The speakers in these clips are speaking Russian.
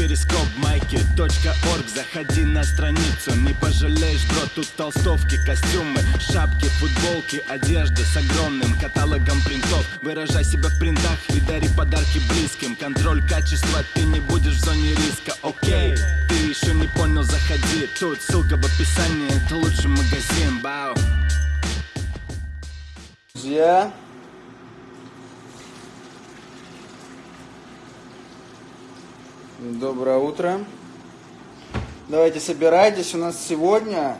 перископ майки .орг. Заходи на страницу, не пожалеешь, бро Тут толстовки, костюмы, шапки, футболки Одежда с огромным каталогом принтов. Выражай себя в принтах и дари подарки близким. Контроль качества, ты не будешь в зоне риска, окей Ты еще не понял, заходи. Тут ссылка в описании, это лучший магазин, бау. Друзья, доброе утро. Давайте собирайтесь, у нас сегодня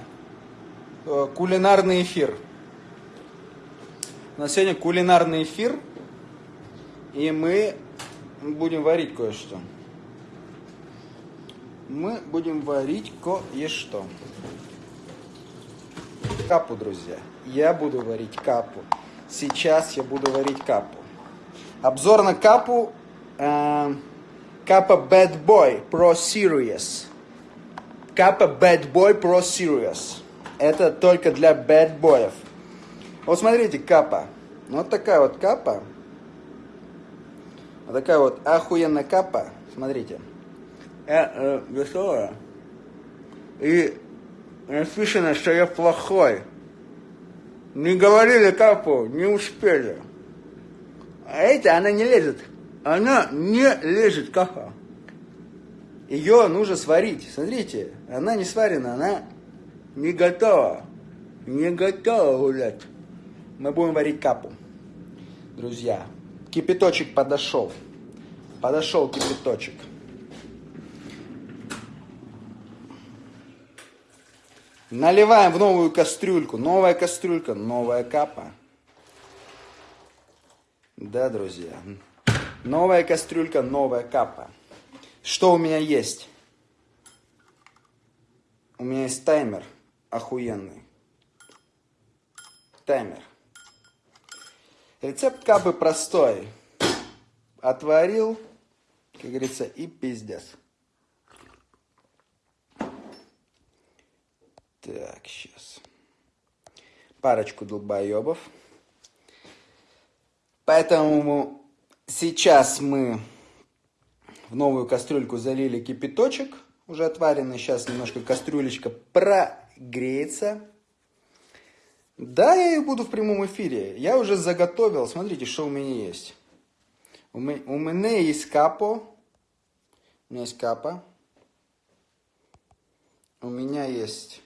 э, кулинарный эфир. У нас сегодня кулинарный эфир, и мы будем варить кое-что. Мы будем варить кое-что. Капу, друзья. Я буду варить капу. Сейчас я буду варить капу. Обзор на капу. Э, капа Bad Boy Pro Series. Капа Bad Boy Pro Series. Это только для bad боев. Вот смотрите, капа. Вот такая вот капа. Вот такая вот охуенная капа. Смотрите. Э, э, веселая. И написано, что я плохой. Не говорили капу, не успели. А эта, она не лезет. Она не лезет каха. Ее нужно сварить. Смотрите, она не сварена, она не готова. Не готова гулять. Мы будем варить капу. Друзья, кипяточек подошел. Подошел кипяточек. Наливаем в новую кастрюльку. Новая кастрюлька, новая капа. Да, друзья. Новая кастрюлька, новая капа. Что у меня есть? У меня есть таймер охуенный. Таймер. Рецепт капы простой. Отварил, как говорится, и пиздец. Так, сейчас. Парочку долбоебов. Поэтому сейчас мы в новую кастрюльку залили кипяточек, уже отваренный. Сейчас немножко кастрюлечка прогреется. Да, я ее буду в прямом эфире. Я уже заготовил. Смотрите, что у меня есть. У меня есть капо. У меня есть капа. У меня есть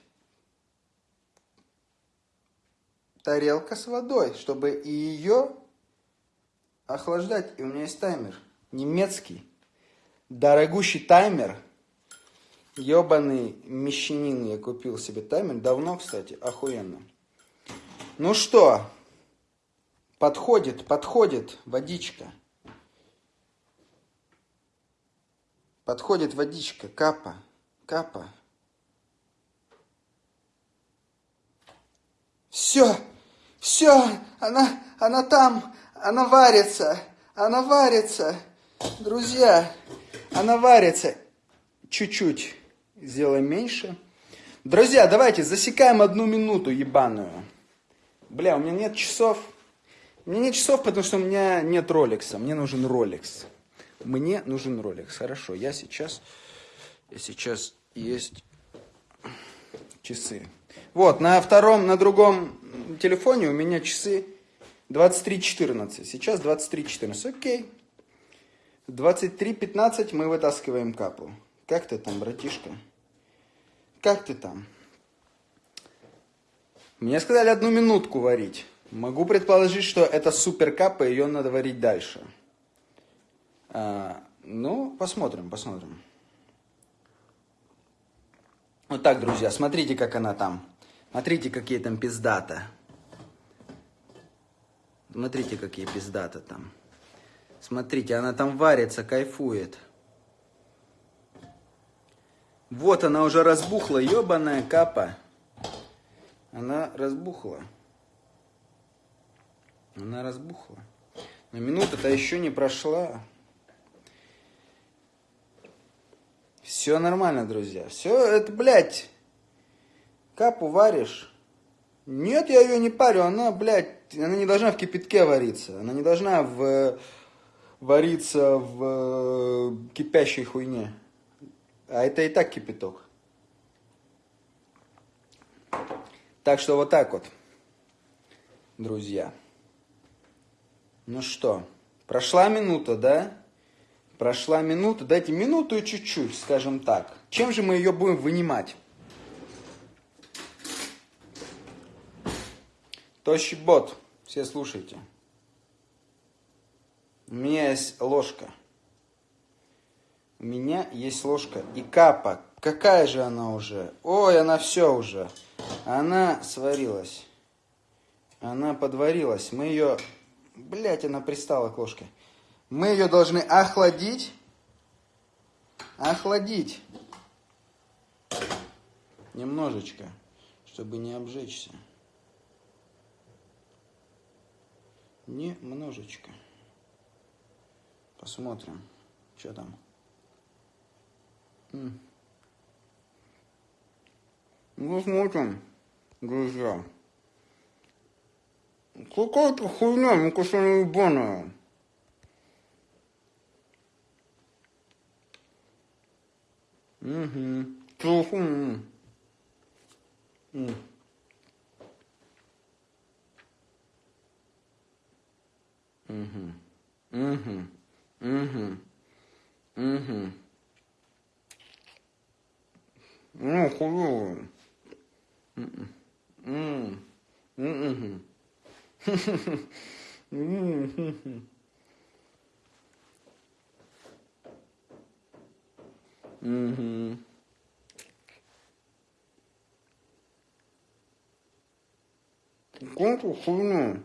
тарелка с водой, чтобы и ее охлаждать. И у меня есть таймер. Немецкий. Дорогущий таймер. Ебаный мещанин я купил себе таймер. Давно, кстати, охуенно. Ну что, подходит, подходит водичка. Подходит водичка, капа, капа. Все, все, она, она там, она варится, она варится. Друзья, она варится. Чуть-чуть сделаем меньше. Друзья, давайте засекаем одну минуту ебаную. Бля, у меня нет часов. У меня нет часов, потому что у меня нет роликса. Мне нужен роликс. Мне нужен роликс. Хорошо, я сейчас... Я сейчас есть часы. Вот, на втором, на другом телефоне у меня часы 23.14. Сейчас 23.14. Окей. 23.15 мы вытаскиваем капу. Как ты там, братишка? Как ты там? Мне сказали одну минутку варить. Могу предположить, что это супер капа, ее надо варить дальше. А, ну, посмотрим, посмотрим. Вот так, друзья, смотрите, как она там. Смотрите, какие там пиздата. Смотрите, какие пиздата там. Смотрите, она там варится, кайфует. Вот она уже разбухла, ебаная капа. Она разбухла. Она разбухла. Но минута-то еще не прошла. Все нормально, друзья. Все, это, блядь, Капу варишь? Нет, я ее не парю. Она, блядь, она не должна в кипятке вариться. Она не должна в, вариться в кипящей хуйне. А это и так кипяток. Так что вот так вот, друзья. Ну что, прошла минута, да? Прошла минута. Дайте минуту и чуть-чуть, скажем так. Чем же мы ее будем вынимать? Тощий бот. Все слушайте. У меня есть ложка. У меня есть ложка. И капа. Какая же она уже? Ой, она все уже. Она сварилась. Она подварилась. Мы ее Блять, она пристала к ложке. Мы ее должны охладить. Охладить. Немножечко, чтобы не обжечься. Немножечко. Посмотрим, что там. Ну, смотрим, друзья. Какая-то хуйня, ну кажется, она ебаная. Угу. Телефон. Угу. Угу. Угу. Угу. Угу. Ну, хуёво. Угу. Угу. Угу. Какую хуйню?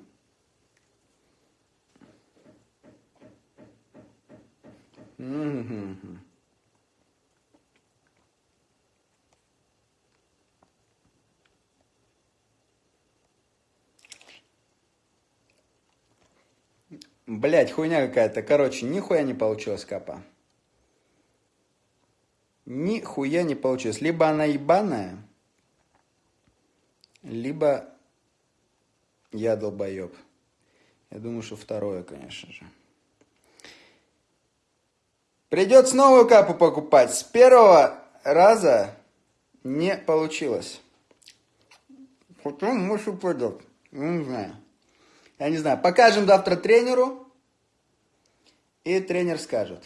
Блять, хуйня какая-то. Короче, нихуя не получилось, капа. Нихуя не получилось. Либо она ебаная, либо я долбоеб. Я думаю, что второе, конечно же. Придется новую капу покупать. С первого раза не получилось. Потом, может, пойдет. Не знаю. Я не знаю. Покажем завтра тренеру. И тренер скажет,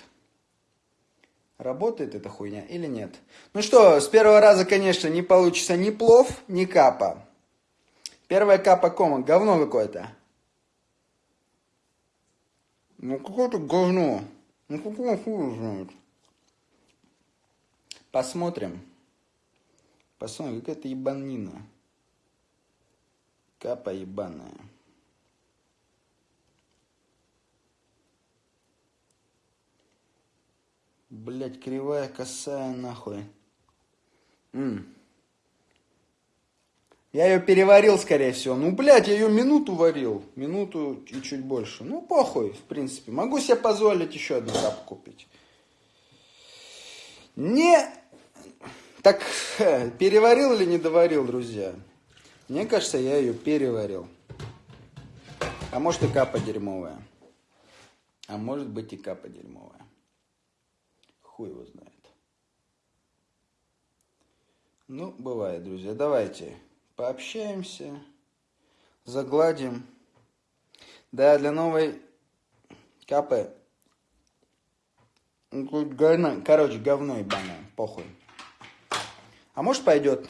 работает эта хуйня или нет. Ну что, с первого раза, конечно, не получится ни плов, ни капа. Первая капа кома, говно какое-то. Ну какое-то говно. Ну какого хуя знает. Посмотрим. Посмотрим, какая-то ебанина. Капа ебаная. Блять, кривая, косая, нахуй. М. Я ее переварил, скорее всего. Ну, блядь, я ее минуту варил. Минуту и чуть больше. Ну, похуй, в принципе. Могу себе позволить еще одну капку купить. Не... Так, переварил или не доварил, друзья? Мне кажется, я ее переварил. А может и капа дерьмовая. А может быть и капа дерьмовая. Хуй его знает. Ну, бывает, друзья. Давайте пообщаемся, загладим. Да, для новой капы. Говно, короче, говно ебаное, похуй. А может пойдет?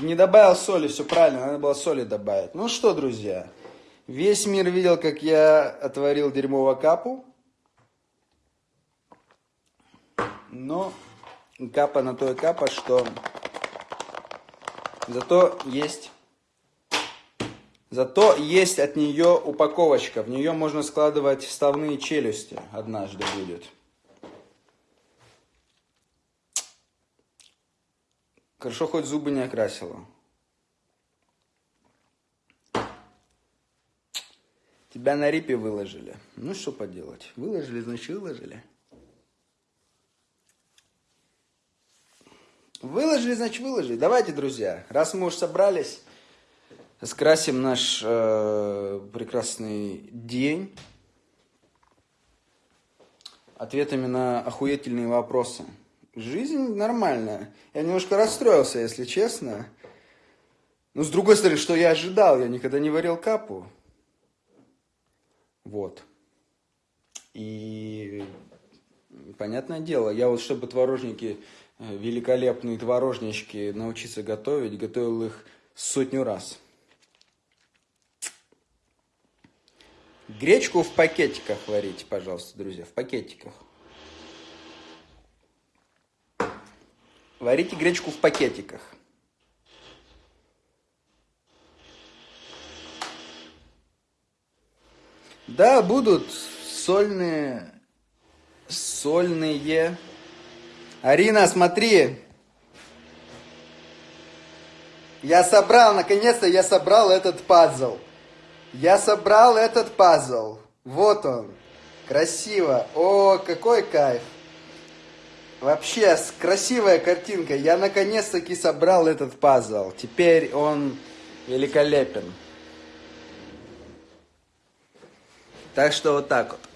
Не добавил соли, все правильно, надо было соли добавить. Ну что, друзья, весь мир видел, как я отварил дерьмово капу. Но капа на то и капа, что зато есть Зато есть от нее упаковочка. В нее можно складывать вставные челюсти. Однажды будет. Хорошо, хоть зубы не окрасила. Тебя на рипе выложили. Ну, что поделать. Выложили, значит, выложили. Выложили, значит, выложили. Давайте, друзья, раз мы уж собрались, скрасим наш э, прекрасный день ответами на охуительные вопросы. жизнь нормальная. Я немножко расстроился, если честно. Но с другой стороны, что я ожидал? Я никогда не варил капу. Вот. И понятное дело, я вот чтобы творожники, э, великолепные творожнички научиться готовить, готовил их сотню раз. Гречку в пакетиках варите, пожалуйста, друзья, в пакетиках. Варите гречку в пакетиках. Да, будут сольные, сольные. Арина, смотри. Я собрал, наконец-то я собрал этот пазл. Я собрал этот пазл. Вот он. Красиво. О, какой кайф. Вообще, красивая картинка. Я наконец-таки собрал этот пазл. Теперь он великолепен. Так что вот так вот.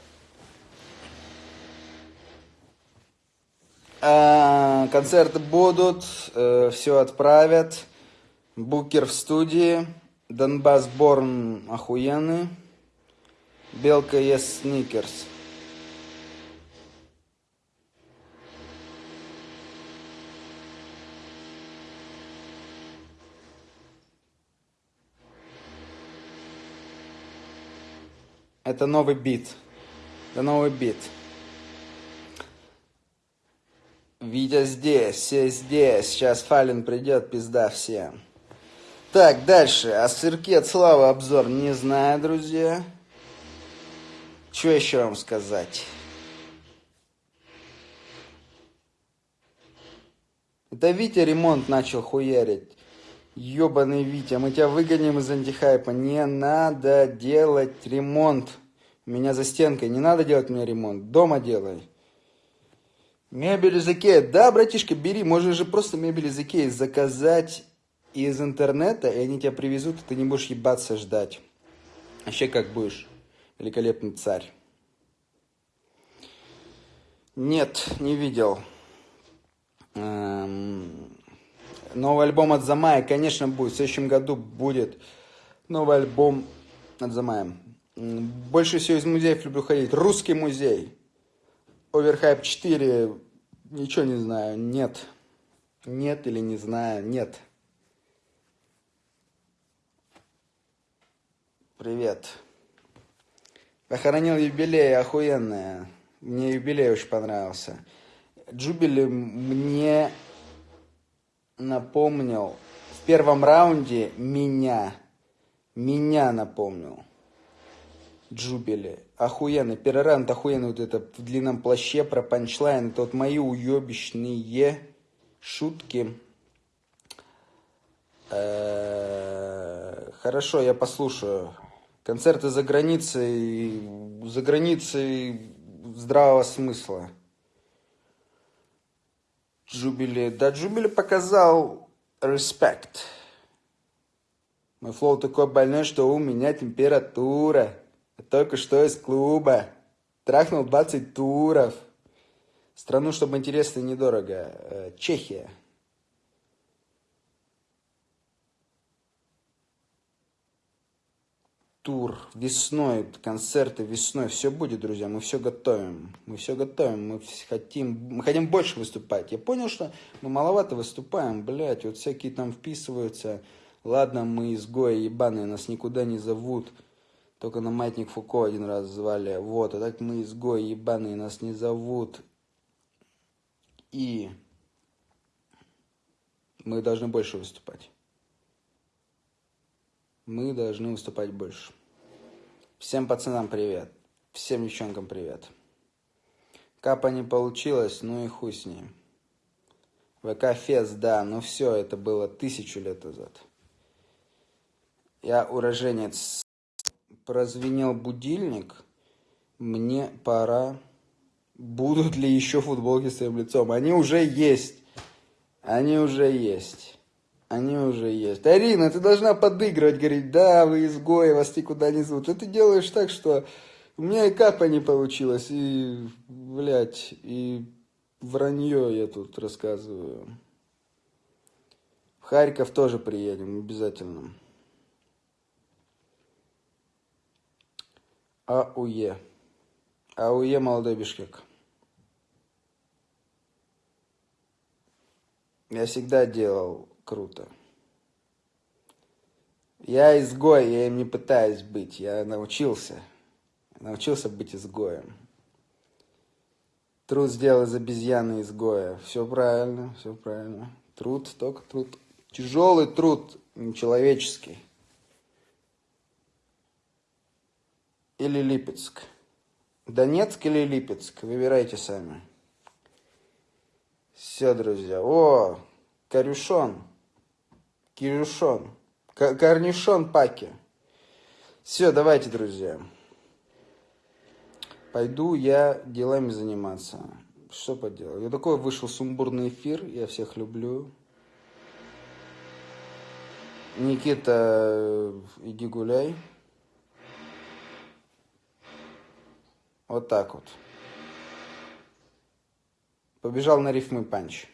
Концерты будут, э, все отправят. Букер в студии. Донбасс Борн охуенный. Белка есть сникерс. Это новый бит. Это новый бит. Витя здесь, все здесь. Сейчас Фалин придет, пизда всем. Так, дальше. О сырке от Славы обзор не знаю, друзья. Что еще вам сказать? Это Витя ремонт начал хуярить. Ёбаный Витя, мы тебя выгоним из антихайпа. Не надо делать ремонт. У меня за стенкой. Не надо делать мне ремонт. Дома делай. Мебель из Икеи. Да, братишка, бери. Можешь же просто мебель из Икеи заказать из интернета, и они тебя привезут, и ты не будешь ебаться ждать. Вообще как будешь великолепный царь. Нет, не видел. Эм, новый альбом от Замая, конечно, будет. В следующем году будет новый альбом от Замая. Больше всего из музеев люблю ходить. Русский музей. Оверхайп 4. Ничего не знаю. Нет. Нет или не знаю. Нет. Привет. Похоронил юбилей, охуенная. Мне юбилей очень понравился. Джубили мне напомнил в первом раунде меня. Меня напомнил. Джубили. Охуенный. Первый раунд охуенный. Вот это в длинном плаще про панчлайн. Это вот мои уебищные шутки. Э, хорошо, я послушаю концерты за границей, за границей здравого смысла. Джубили, да, Джубили показал респект. Мой флоу такой больной, что у меня температура. Только что из клуба. Трахнул 20 туров. Страну, чтобы интересно и недорого. Э, Чехия. тур весной, концерты весной, все будет, друзья, мы все готовим, мы все готовим, мы хотим, мы хотим больше выступать. Я понял, что мы маловато выступаем, блядь, вот всякие там вписываются, ладно, мы изгои ебаные, нас никуда не зовут, только на Маятник Фуко один раз звали, вот, а так мы изгои ебаные, нас не зовут, и мы должны больше выступать мы должны выступать больше. Всем пацанам привет. Всем девчонкам привет. Капа не получилось, ну и хуй с ней. ВК Фест, да, но все, это было тысячу лет назад. Я уроженец. Прозвенел будильник. Мне пора. Будут ли еще футболки с твоим лицом? Они уже есть. Они уже есть. Они уже есть. Арина, ты должна подыгрывать, говорить, да, вы изгои, вас никуда не зовут. И ты делаешь так, что у меня и капа не получилось, и, блядь, и вранье я тут рассказываю. В Харьков тоже приедем обязательно. АУЕ. АУЕ молодой Бишкек. Я всегда делал круто. Я изгой, я им не пытаюсь быть. Я научился. Научился быть изгоем. Труд сделал из обезьяны изгоя. Все правильно, все правильно. Труд, только труд. Тяжелый труд, нечеловеческий. Или Липецк. Донецк или Липецк, выбирайте сами. Все, друзья. О, корюшон. Кирюшон. Корнишон паки. Все, давайте, друзья. Пойду я делами заниматься. Что поделать? Я такой вышел сумбурный эфир. Я всех люблю. Никита, иди гуляй. Вот так вот. Побежал на рифмы панч.